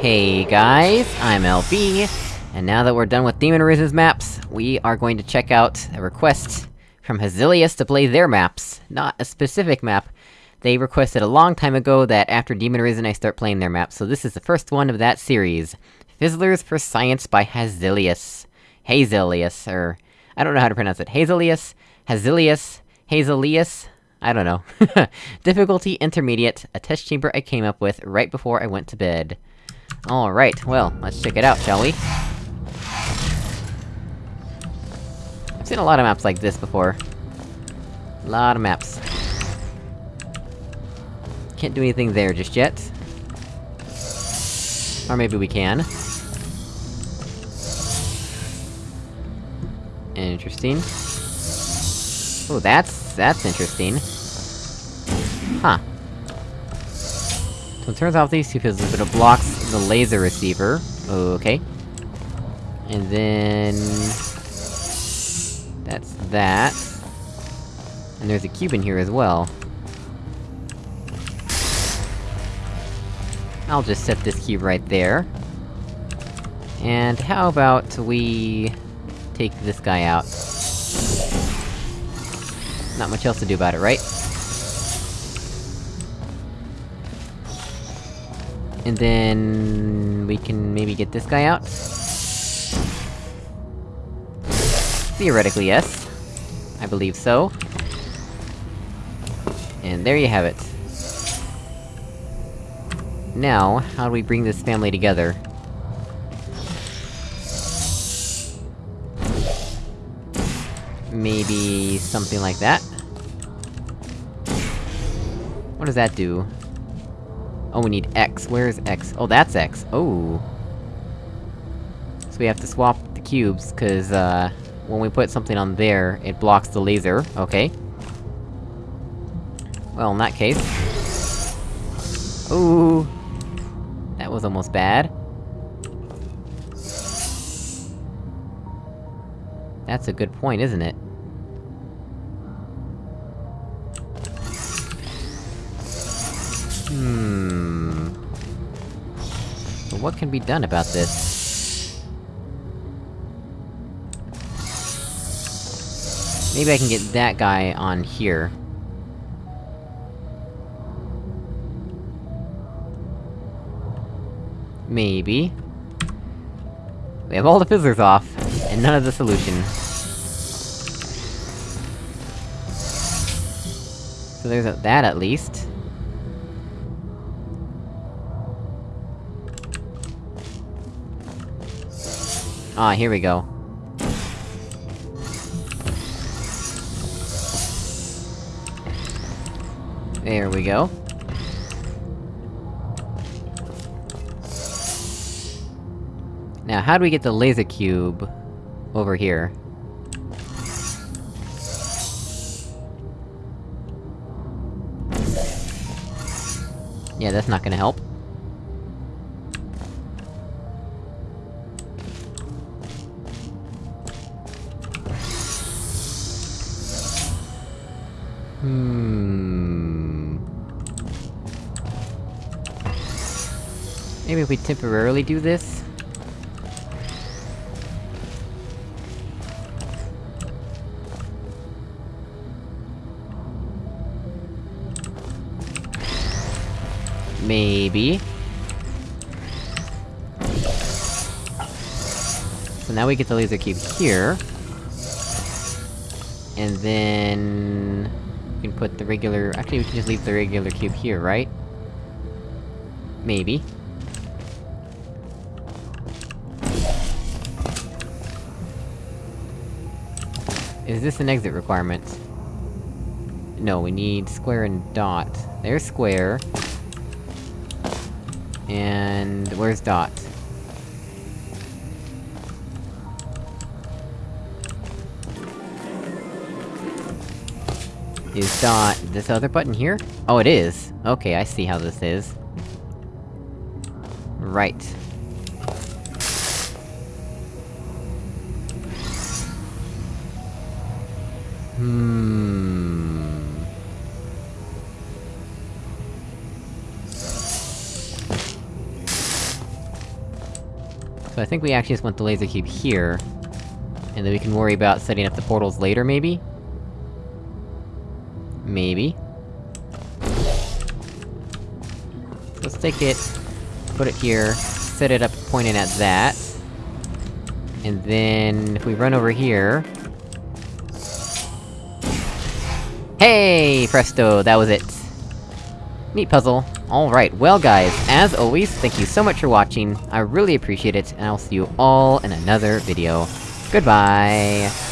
Hey guys, I'm LB, and now that we're done with Demon Arisen's maps, we are going to check out a request from Hazilius to play their maps. Not a specific map. They requested a long time ago that after Demon Arisen I start playing their maps, so this is the first one of that series. Fizzlers for Science by Hazilius. Hazilius, or... I don't know how to pronounce it. Hazilius? Hazilius? Hazilius? I don't know. Difficulty intermediate, a test chamber I came up with right before I went to bed. Alright, well, let's check it out, shall we? I've seen a lot of maps like this before. A lot of maps. Can't do anything there just yet. Or maybe we can. Interesting. Oh, that's... that's interesting. Huh. So it turns out these two but it blocks the laser receiver. Okay. And then... That's that. And there's a cube in here as well. I'll just set this cube right there. And how about we... take this guy out? Not much else to do about it, right? And then... we can maybe get this guy out? Theoretically, yes. I believe so. And there you have it. Now, how do we bring this family together? Maybe... something like that? What does that do? Oh, we need X. Where's X? Oh, that's X. Oh. So we have to swap the cubes, cause, uh... When we put something on there, it blocks the laser. Okay. Well, in that case... Ooh! That was almost bad. That's a good point, isn't it? But what can be done about this? Maybe I can get that guy on here. Maybe. We have all the fizzlers off, and none of the solution. So there's that at least. Ah, here we go. There we go. Now, how do we get the laser cube... over here? Yeah, that's not gonna help. Hmm... Maybe if we temporarily do this? Maybe. So now we get the laser cube here. And then... Put the regular- actually we can just leave the regular cube here, right? Maybe. Is this an exit requirement? No, we need square and dot. There's square. And... where's dot? Is dot... this other button here? Oh, it is! Okay, I see how this is. Right. Hmm... So I think we actually just want the laser cube here. And then we can worry about setting up the portals later, maybe? Maybe. Let's take it, put it here, set it up pointing at that. And then, if we run over here... Hey! Presto, that was it. Neat puzzle. Alright, well guys, as always, thank you so much for watching, I really appreciate it, and I'll see you all in another video. Goodbye!